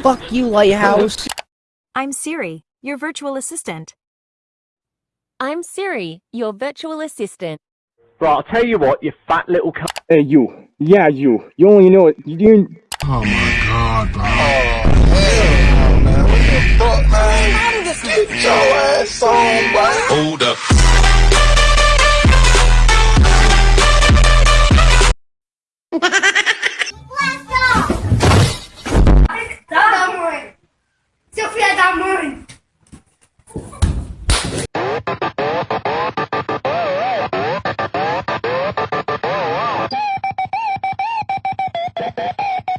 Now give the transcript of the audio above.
Fuck you, Lighthouse. I'm Siri, your virtual assistant. I'm Siri, your virtual assistant. Right, I'll tell you what, you fat little cunt. Hey, you. Yeah, you. You only know it. You didn't. Oh my god, bro. Oh, what the Fuck, man. Get your ass on, boy. Hold up. えっ?